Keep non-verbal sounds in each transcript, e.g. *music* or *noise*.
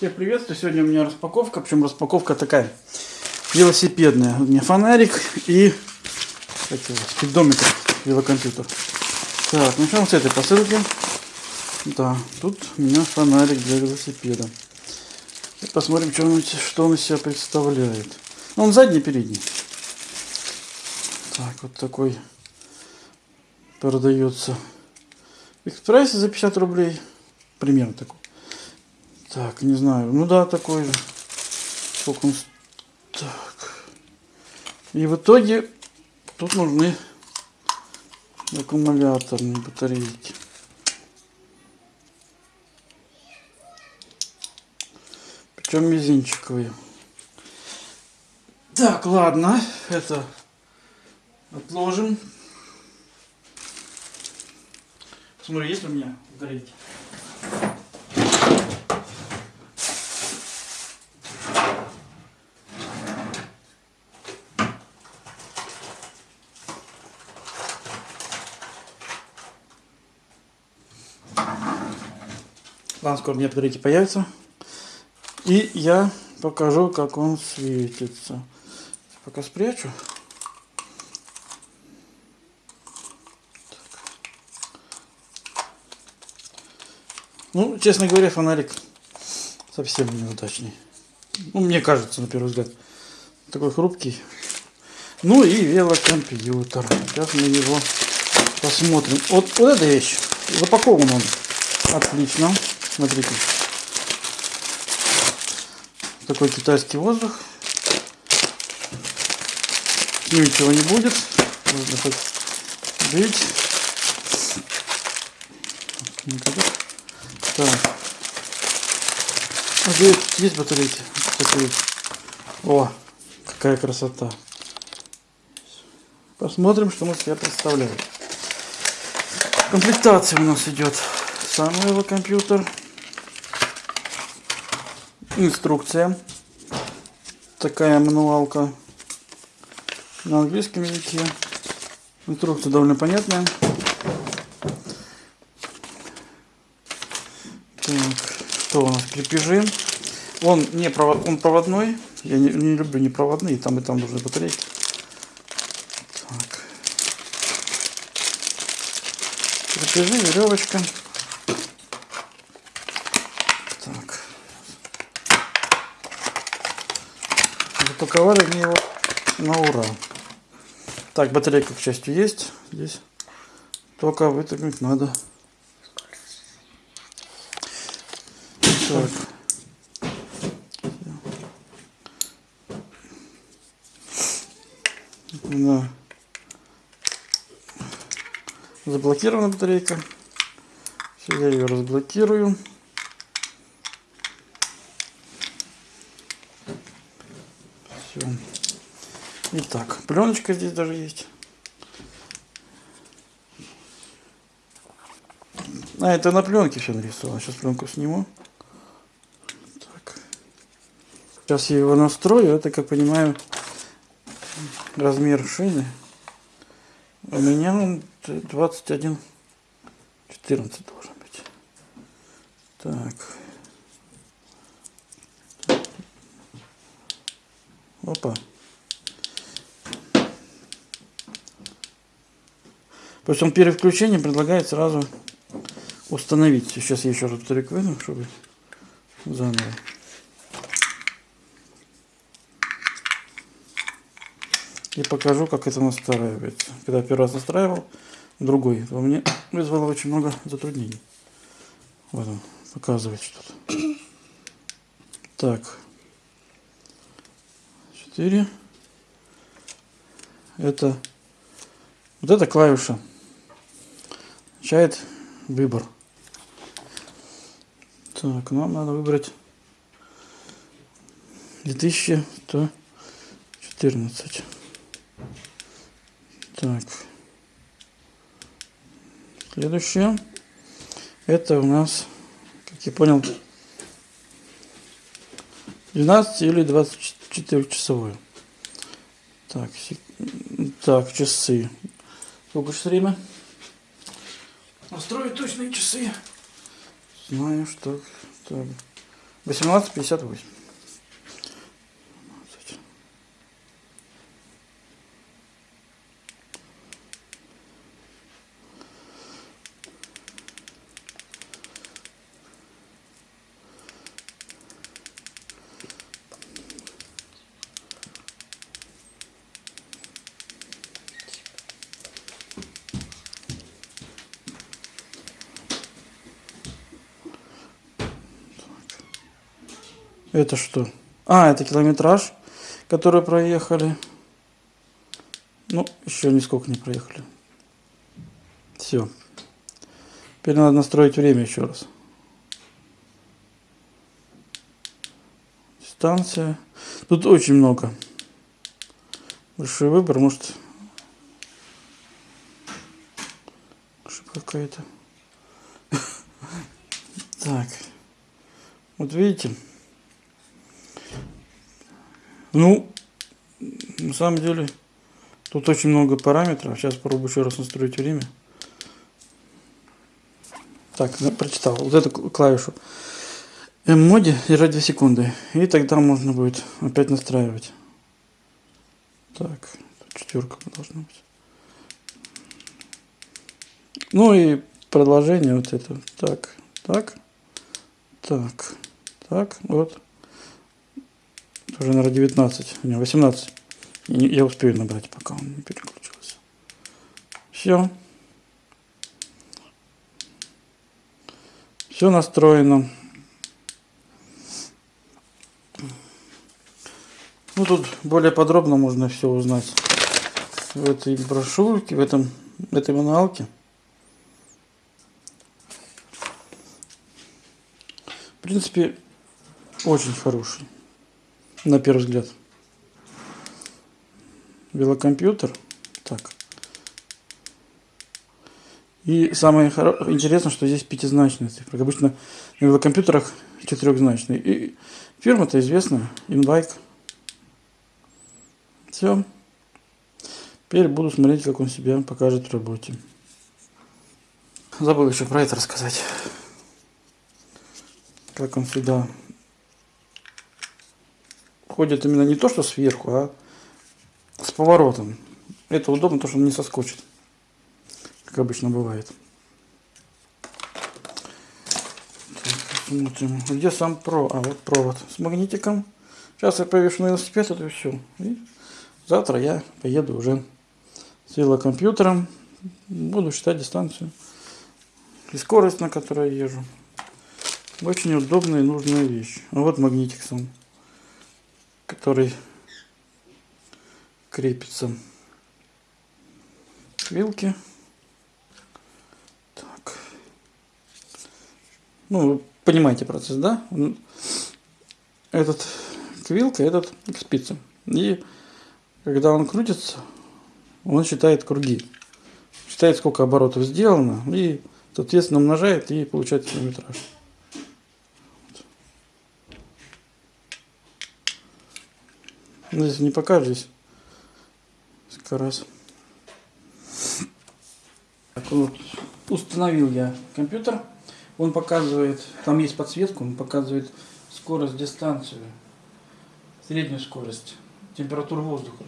Всех приветствую. Сегодня у меня распаковка, причем распаковка такая велосипедная. У меня фонарик и кстати, спидометр, велокомпьютер. Так, начнем с этой посылки. Да, тут у меня фонарик для велосипеда. И посмотрим, что он, что он из себя представляет. Ну, он задний, передний. Так, вот такой продается в экспрессе за 50 рублей. Примерно такой. Так, не знаю. Ну да, такой же. Сколько он... Так. И в итоге тут нужны аккумуляторные батарейки. Причем мизинчиковые. Так, ладно. Это отложим. Смотри, есть у меня батарейки? Ладно, скоро у меня батарейки появятся. И я покажу, как он светится. Пока спрячу. Ну, честно говоря, фонарик совсем неудачный. Ну, мне кажется, на первый взгляд. Такой хрупкий. Ну и велокомпьютер. Сейчас мы его посмотрим. Вот, вот эта вещь. Запакован он. Отлично. Смотрите. Такой китайский воздух. С ним ничего не будет. Можно хоть бить. Так. А здесь есть батарейки? Такие. О, какая красота. Посмотрим, что мы себя представляем. Комплектация у нас идет сам его компьютер. Инструкция. Такая мануалка на английском языке. Инструкция довольно понятная. Так, что у нас? Крепежи. Он не провод, он проводной. Я не, не люблю непроводные, там и там нужны батарейки. Так. Крепежи, веревочка. Запаковали мне его на ура. Так, батарейка, к счастью, есть здесь. Только вытянуть надо. Так. Да. Заблокирована батарейка. Все, я ее разблокирую. Все. Итак, пленочка здесь даже есть. А, это на пленке все нарисовано. Сейчас пленку сниму. Так. Сейчас я его настрою. Это, как понимаю, размер шины. У меня он 21 14 должен быть. Так. Опа. Причем перед включением предлагает сразу установить. Сейчас я еще раз батарейку выну, чтобы заново. И покажу, как это настраивается. Когда первый раз настраивал, другой, то мне вызвало очень много затруднений. Вот он, показывает что-то. Так. 4. Это вот эта клавиша означает выбор. Так, нам надо выбрать 2114. Так. Следующее. Это у нас, как я понял, 12 или 24 4-часовую. Так, так, часы. Сколько сейчас время? Точные часы. Знаю, что... Так. 18,58. Это что? А, это километраж, который проехали. Ну, еще нисколько не проехали. Все. Теперь надо настроить время еще раз. Дистанция. Тут очень много. Большой выбор, может ошибка какая-то. *laughs* Так. Вот видите? Ну, на самом деле, тут очень много параметров. Сейчас попробую еще раз настроить время. Так, прочитал. Вот эту клавишу M-моде держать 2 секунды. И тогда можно будет опять настраивать. Так, четверка должна быть. Ну и продолжение вот это. Так, так, так, так, вот уже, наверное, 19, не, 18. Я успею набрать, пока он не переключился. Все. Все настроено. Ну, тут более подробно можно все узнать в этой брошюрке, в, этом, в этой мануалке. В принципе, очень хороший на первый взгляд. Велокомпьютер. Так. И самое интересное, что здесь пятизначная цифра. Обычно на велокомпьютерах четырехзначные. И фирма-то известная, Inbike. Все. Теперь буду смотреть, как он себя покажет в работе. Забыл еще про это рассказать. Как он сюда ходит именно не то, что сверху, а с поворотом. Это удобно, потому что он не соскочит, как обычно бывает. Так, смотрим, где сам про, а вот провод с магнитиком. Сейчас я повешу на велосипед, это все. И завтра я поеду уже с велокомпьютером, буду считать дистанцию и скорость, на которой я езжу. Очень удобная и нужная вещь. А вот магнитик сам который крепится к вилке. Так. Ну, вы понимаете процесс, да? Этот к вилке, этот к спице. И когда он крутится, он считает круги. Считает, сколько оборотов сделано, и, соответственно, умножает и получает километраж. Ну, здесь не покажешь. Как раз. Так, вот, установил я компьютер. Он показывает, там есть подсветка, он показывает скорость, дистанцию, среднюю скорость, температуру воздуха.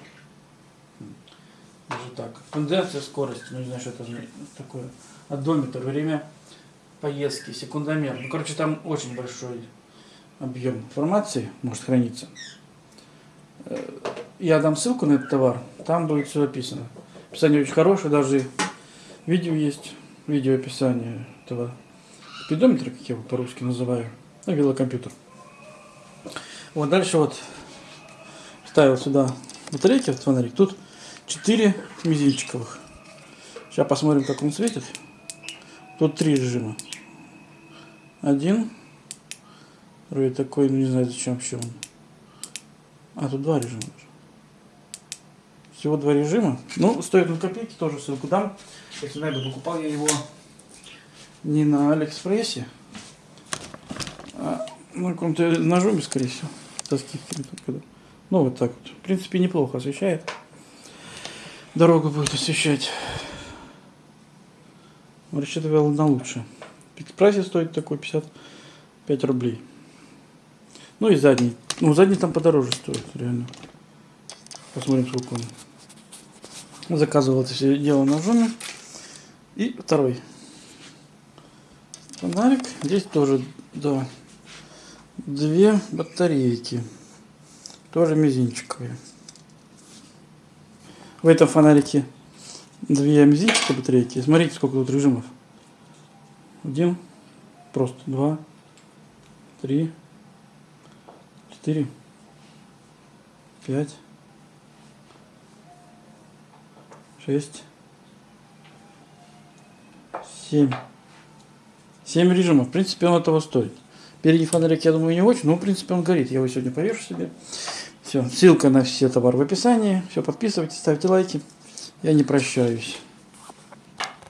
Даже так. Конденсация, скорость, ну не знаю, что это такое. Одометр, время поездки, секундомер. Ну, короче, там очень большой объем информации может храниться. Э, я дам ссылку на этот товар, там будет все описано. Описание очень хорошее, даже видео есть, видео описание этого спидометра, как я его по-русски называю, ну, велокомпьютер. Вот дальше вот ставил сюда батарейки, вот фонарик. Тут 4 мизинчиковых. Сейчас посмотрим, как он светит. Тут три режима. Один. Вроде такой, ну не знаю зачем вообще он. А, тут два режима. Всего два режима. Ну, стоит на копейки, тоже ссылку дам. Если найду, покупал я его не на Алиэкспрессе, а на каком-то ножом, скорее всего. Когда. Ну, вот так вот. В принципе, неплохо освещает. Дорогу будет освещать. Рассчитывал на лучше. В прайсе стоит такой 55 рублей. Ну и задний. Ну, задний там подороже стоит, реально. Посмотрим, сколько он. Заказывал это все дело на Озоне. И второй фонарик. Здесь тоже, да, две батарейки. Тоже мизинчиковые. В этом фонарике две мизинчиковые батарейки. Смотрите, сколько тут режимов. Один, просто два, три, четыре, пять, шесть, семь. Семь режимов. В принципе, он этого стоит. Передний фонарик, я думаю, не очень, но в принципе он горит. Я его сегодня повешу себе. Все, ссылка на все товары в описании. Все, подписывайтесь, ставьте лайки. Я не прощаюсь.